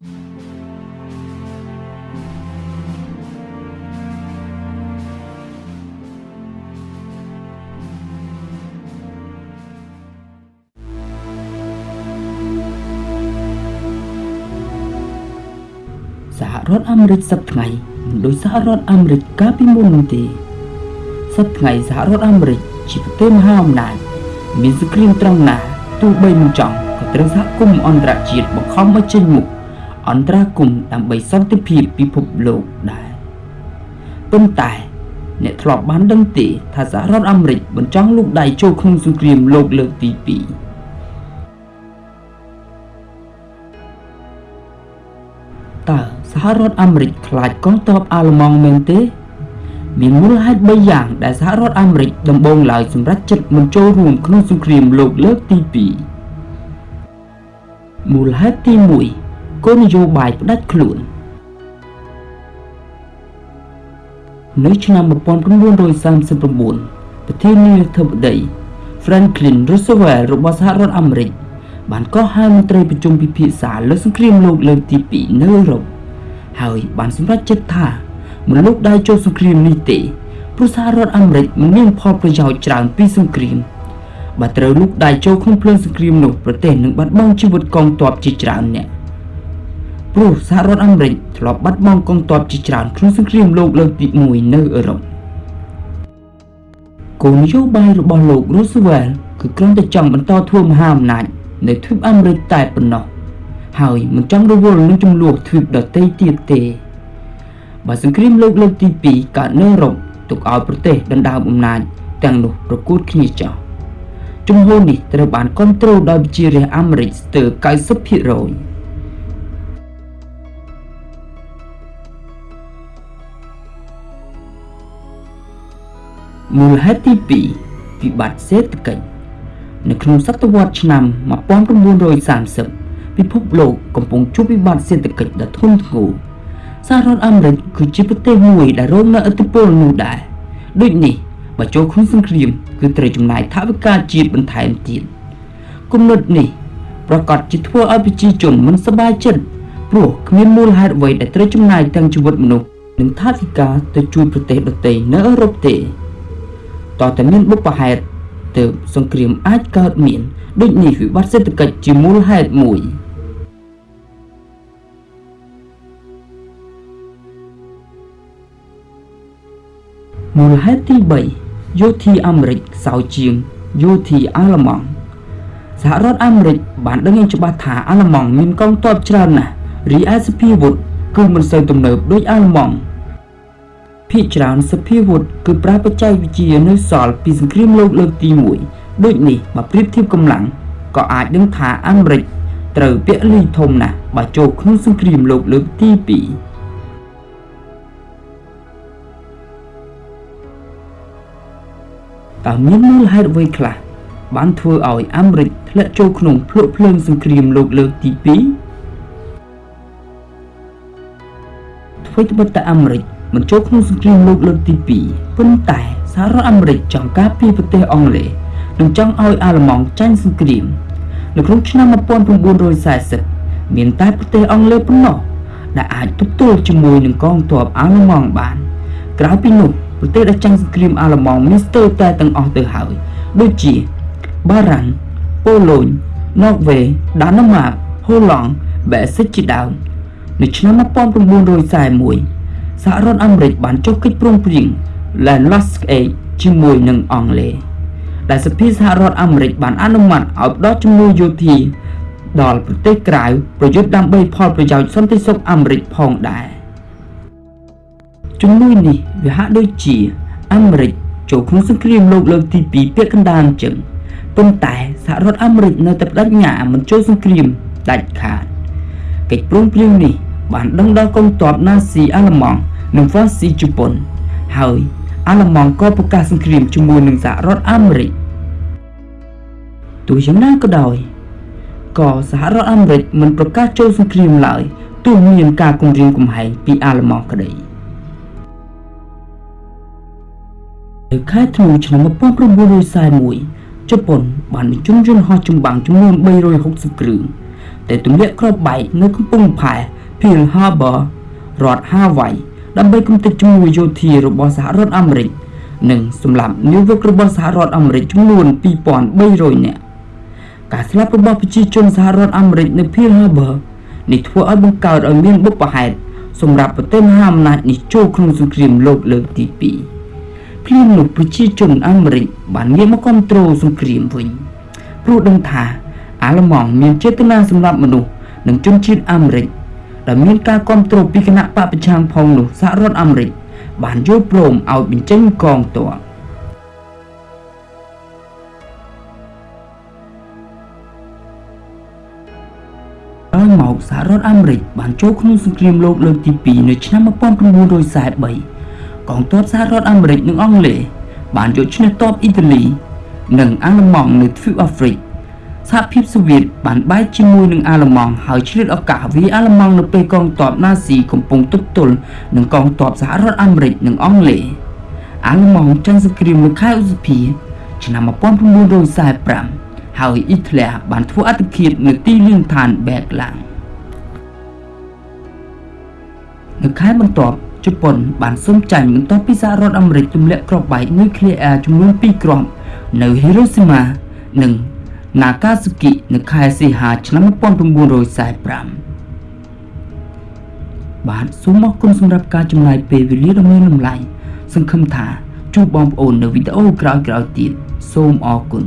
សហរដ្ឋអាមេរិកសប្តាហ៍ថ្ងៃមិនដូចសហរដ្ឋអាមេរិកកាលពីមុននោះទេសប្តាហ៍ថ្ងៃសហរដ្ឋអាមេរិកជាប្រទេសមហាអំណាចមានសង្គ្រាមត្រង់ណាទោះបីមិនចង់ក៏ត្រូវសហគមន៍អន្តរជាតិបង្ខំឲ្យចេញមុខ អន្តរាគមន៍ដើម្បីសន្តិភាពពិភពលោកដែរប៉ុន្តែ អ្នកធ្លាប់បានដឹងទេថាសហរដ្ឋអាមេរិកមិនចង់លូកដៃចូលក្នុងសង្គ្រាមលោកលើកទី2តើសហរដ្ឋអាមេរិកខ្លាចកងទ័ពអាល្លឺម៉ង់មែនទេ មានមូលហេតុ3យ៉ាងដែលសហរដ្ឋអាមេរិកដំបូងឡើយសម្រេចចិត្តមិនចូលរួមក្នុងសង្គ្រាមលោកលើកទី2មូលហេតុទី1 គោលនយោបាយផ្ដាច់ខ្លួននៅឆ្នាំ1939ប្រធានាធិបតី Franklin Roosevelt របស់សហរដ្ឋអាមេរិកបានកោះហៅមន្ត្រីប្រជុំពិភាក្សាលើសង្គ្រាមលោកលើកទី2នៅអឺរ៉ុបហើយបានសម្រេចចិត្តថាមិនលោកដៃចូលសង្គ្រាមនេះទេព្រោះសហរដ្ឋអាមេរិកមិនមានផលប្រយោជន៍ច្រើនពីសង្គ្រាមបើត្រូវលោកដៃចូលក្នុងភ្លើងសង្គ្រាមនោះប្រទេសនឹងបាត់បង់ជីវិតកងទ័ពជាច្រើនអ្នក ព្រោះសហរដ្ឋអាមេរិកធ្លាប់បាត់បង់កងទ័ពជាច្រើនក្នុងសង្គ្រាមលោកលើកទី1នៅអឺរ៉ុបគោលនយោបាយរបស់លោក Roosevelt គឺគ្រាន់តែចង់បន្តធ្វើមហាអំណាចនៅទ្វីបអាមេរិកតែប៉ុណ្ណោះហើយមិនចង់រវល់នឹងចំនួនទ្វីបដទៃទៀតទេបើសង្គ្រាមលោកលើកទី2កើតនៅអឺរ៉ុបទុកឲ្យប្រទេសដណ្ដើមអំណាចទាំងនោះប្រកួតគ្នាចោលជំហរនេះត្រូវបានគ្រប់គ្រងដោយប្រជារាស្ត្រអាមេរិកស្ទើរ90% មូលហេតុទី2វិបត្តិសេដ្ឋកិច្ចនៅក្នុងសតវត្សឆ្នាំ1930ពិភពលោកកំពុងជួបវិបត្តិសេដ្ឋកិច្ចដ៏ធ្ងន់ធ្ងរសហរដ្ឋអាមេរិកគឺជាប្រទេសមួយដែលរងនូវឥទ្ធិពលនោះដែរដូចនេះបើចូលក្នុងសង្គ្រាមគឺត្រូវចំណាយថវិកាជាតិបន្ថែមទៀតគំនិតនេះប្រកាសជាធ្វើឲ្យប្រជាជនមិនសប្បាយចិត្តព្រោះគ្មានមូលហេតុអ្វីដែលត្រូវចំណាយទាំងជីវិតមនុស្សនិងថវិកាទៅជួយប្រទេសដទៃនៅអឺរ៉ុបទេ តើតែមានបុព្វហេតុទើបសង្គ្រាមអាចកើតមានដូចនេះវិបត្តិសេដ្ឋកិច្ចជាមូលហេតុមួយមូលហេតុទី3យោធាអាមេរិកខ្សោយជាងយោធាអាល្លឺម៉ង់សហរដ្ឋអាមេរិកបានដឹងយ៉ាងច្បាស់ថាអាល្លឺម៉ង់មានកងទ័ពច្រើនណាស់រីឯសភាវុធគឺមិនសូវទំនើបដូចអាល្លឺម៉ង់ ភាគច្រើនសភាវុធគឺប្រើបច្ចេកវិទ្យានៅសល់ពីសង្គ្រាមលោកលើកទី1ដូចនេះបើប្រៀបធៀបកម្លាំងក៏អាចដឹងថាអាមេរិកត្រូវពលីធំណាស់បើចូលក្នុងសង្គ្រាមលោកលើកទី2តើមានមូលហេតុអ្វីខ្លះបានធ្វើឲ្យអាមេរិកធ្លាក់ចូលក្នុងភ្លុកភ្លើងសង្គ្រាមលោកលើកទី2អ្វីត្បិតតែអាមេរិក មិនចូលក្នុងសង្គ្រាមលោកលើកទី2ប៉ុន្តែសហរដ្ឋអាមេរិកចង់ការពារប្រទេសអង់គ្លេសនិងចង់ឲ្យអាល្លឺម៉ង់ចាញ់សង្គ្រាមនៅក្នុងឆ្នាំ1940មានតែប្រទេសអង់គ្លេសប៉ុណ្ណោះដែលអាចទប់ទល់ជាមួយនឹងកងទ័ពអាល្លឺម៉ង់បាន ក្រៅពីនោះប្រទេសដែលចាញ់សង្គ្រាមអាល្លឺម៉ង់មានស្ទើរតែទាំងអស់ទៅហើយដូចជាបារាំងប៉ូឡូញណ័រវេដាណឺម៉ាកហូឡង់បែសិកជាដើមនៅឆ្នាំ1941 សហរដ្ឋអាមេរិកបានចុះកិច្ចព្រមព្រៀង Land Lost Aid ជាមួយនឹងអង់គ្លេសដែលសភាសហរដ្ឋអាមេរិកបានអនុម័តឲ្យផ្ដល់ជំនួយយោធាដល់ប្រទេសក្រៅប្រយុទ្ធដើម្បីផលប្រយោជន៍សន្តិសុខអាមេរិកផងដែរជំនួយនេះវាហាក់ដូចជាអាមេរិកចូលក្នុងសង្គ្រាមលោកលើកទី2ពាក់កណ្ដាលអញ្ចឹងប៉ុន្តែសហរដ្ឋអាមេរិកនៅតែបដិញ្ញាមិនចូលសង្គ្រាមដាច់ខាតកិច្ចព្រមព្រៀងនេះបានដឹងដល់កងទ័ពណាស៊ីអាល្លឺម៉ង់ និងហ្វាស៊ីជប៉ុន ហើយអាល្លឺម៉ង់ក៏ប្រកាសសង្គ្រាមជាមួយនឹងសហរដ្ឋអាមេរិកទោះយ៉ាងណាក៏ដោយក៏សហរដ្ឋអាមេរិកមិនប្រកាសចូលសង្គ្រាមឡើយទោះមានការគំរាមកំហែងពីអាល្លឺម៉ង់ក្តីនៅខែធ្នូឆ្នាំ1941ជប៉ុនបានបញ្ជូនយន្តហោះចម្បាំងចំនួន360គ្រឿងដែលទម្លាក់គ្រាប់បែកនៅកំពង់ផែ Pearl Harbor រដ្ឋ Hawaii ដើម្បីគំទេចជំនួយយោធារបស់សហរដ្ឋអាមេរិកនិងសម្លាប់នាវិករបស់សហរដ្ឋអាមេរិកចំនួន2300នាក់ការស្លាប់របស់ប្រជាជនសហរដ្ឋអាមេរិកនៅ Pearl Harbor នេះធ្វើឲ្យបង្កើតឲ្យមានបុព្វហេតុសម្រាប់ប្រទេសមហាអំណាចនេះចូលក្នុងសង្គ្រាមលោកលើកទី2ភ្លាមនោះប្រជាជនអាមេរិកបានងាកមកគ្រប់គ្រងសង្គ្រាមវិញព្រោះដឹងថាអាល្លឺម៉ង់មានចេតនាសម្រាប់មនុស្សនិងជនជាតិអាមេរិក ដែលមានការគ្រប់គ្រងពីគណៈបកប្រឆាំងផងនោះសហរដ្ឋអាមេរិកបានយល់ព្រមឲ្យបញ្ចេញកងទ័ពក្រោយមកសហរដ្ឋអាមេរិកបានចូលក្នុងសង្គ្រាមលោកលើកទី2នៅឆ្នាំ1943កងទ័ពសហរដ្ឋអាមេរិកនិងអង់គ្លេសបានយកឈ្នះទ័ពអ៊ីតាលី និងអាល្លឺម៉ង់នៅទ្វីបអាហ្វ្រិក សហភាពសូវៀតបានបែកជាមួយនឹងអាល្លឺម៉ង់ហើយឆ្លៀតឱកាសវាអាល្លឺម៉ង់នៅពេលកងទ័ពណាស៊ីកំពុងទប់ទល់នឹងកងទ័ពសហរដ្ឋអាមេរិកនិងអង់គ្លេសអាល្លឺម៉ង់ចាញ់សង្គ្រាមនៅខែឧសភាឆ្នាំ1945ហើយអ៊ីតាលីបានធ្វើអត្តឃាតនៅទីលានដ្ឋានបែកឡាំងនៅខែបន្ទាប់ជប៉ុនបានសុំចាញ់បន្ទាប់ពីសហរដ្ឋអាមេរិកទម្លាក់គ្រាប់បែកនុយក្លេអ៊ែរចំនួន2គ្រាប់នៅហីរ៉ូស៊ីម៉ានិង Nagasaki នៅខែសីហាឆ្នាំ1945បាទសូមអរគុណសម្រាប់ការចំណាយពេលវេលាដ៏មានតម្លៃសង្ឃឹមថាជួបបងប្អូននៅវីដេអូក្រោយៗទៀតសូមអរគុណ